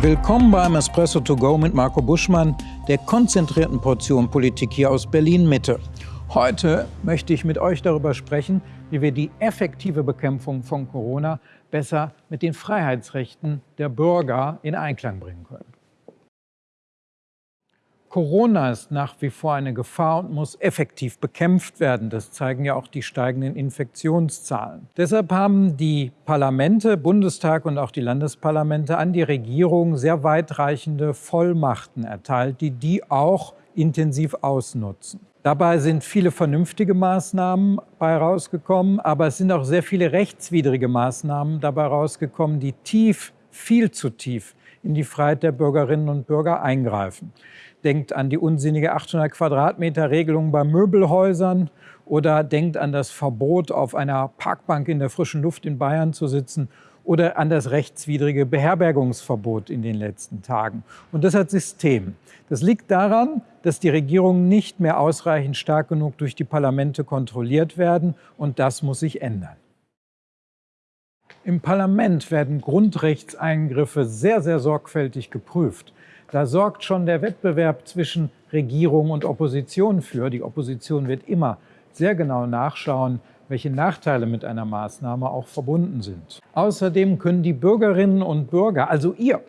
Willkommen beim Espresso to go mit Marco Buschmann, der konzentrierten Portion Politik hier aus Berlin-Mitte. Heute möchte ich mit euch darüber sprechen, wie wir die effektive Bekämpfung von Corona besser mit den Freiheitsrechten der Bürger in Einklang bringen können. Corona ist nach wie vor eine Gefahr und muss effektiv bekämpft werden. Das zeigen ja auch die steigenden Infektionszahlen. Deshalb haben die Parlamente, Bundestag und auch die Landesparlamente an die Regierung sehr weitreichende Vollmachten erteilt, die die auch intensiv ausnutzen. Dabei sind viele vernünftige Maßnahmen bei rausgekommen, aber es sind auch sehr viele rechtswidrige Maßnahmen dabei rausgekommen, die tief, viel zu tief in die Freiheit der Bürgerinnen und Bürger eingreifen. Denkt an die unsinnige 800 Quadratmeter Regelung bei Möbelhäusern oder denkt an das Verbot, auf einer Parkbank in der frischen Luft in Bayern zu sitzen oder an das rechtswidrige Beherbergungsverbot in den letzten Tagen. Und das hat System. Das liegt daran, dass die Regierungen nicht mehr ausreichend stark genug durch die Parlamente kontrolliert werden und das muss sich ändern. Im Parlament werden Grundrechtseingriffe sehr, sehr sorgfältig geprüft. Da sorgt schon der Wettbewerb zwischen Regierung und Opposition für. Die Opposition wird immer sehr genau nachschauen, welche Nachteile mit einer Maßnahme auch verbunden sind. Außerdem können die Bürgerinnen und Bürger, also ihr,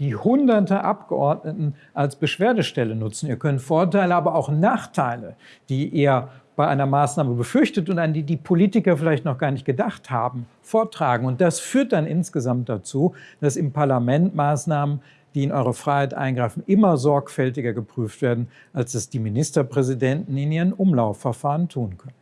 die hunderte Abgeordneten als Beschwerdestelle nutzen. Ihr könnt Vorteile, aber auch Nachteile, die ihr bei einer Maßnahme befürchtet und an die die Politiker vielleicht noch gar nicht gedacht haben, vortragen. Und das führt dann insgesamt dazu, dass im Parlament Maßnahmen die in eure Freiheit eingreifen, immer sorgfältiger geprüft werden, als es die Ministerpräsidenten in ihren Umlaufverfahren tun können.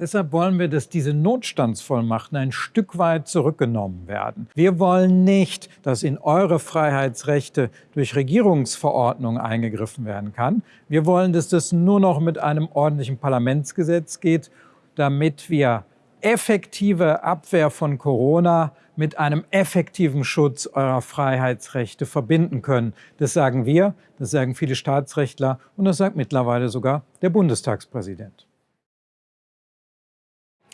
Deshalb wollen wir, dass diese Notstandsvollmachten ein Stück weit zurückgenommen werden. Wir wollen nicht, dass in eure Freiheitsrechte durch Regierungsverordnungen eingegriffen werden kann. Wir wollen, dass das nur noch mit einem ordentlichen Parlamentsgesetz geht, damit wir effektive Abwehr von Corona mit einem effektiven Schutz eurer Freiheitsrechte verbinden können. Das sagen wir, das sagen viele Staatsrechtler und das sagt mittlerweile sogar der Bundestagspräsident.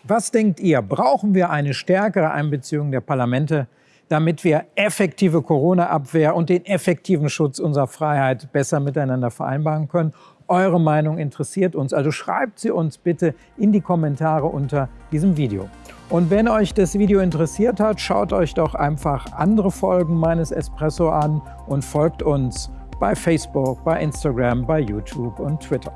Was denkt ihr? Brauchen wir eine stärkere Einbeziehung der Parlamente, damit wir effektive Corona-Abwehr und den effektiven Schutz unserer Freiheit besser miteinander vereinbaren können? Eure Meinung interessiert uns, also schreibt sie uns bitte in die Kommentare unter diesem Video. Und wenn euch das Video interessiert hat, schaut euch doch einfach andere Folgen meines Espresso an und folgt uns bei Facebook, bei Instagram, bei YouTube und Twitter.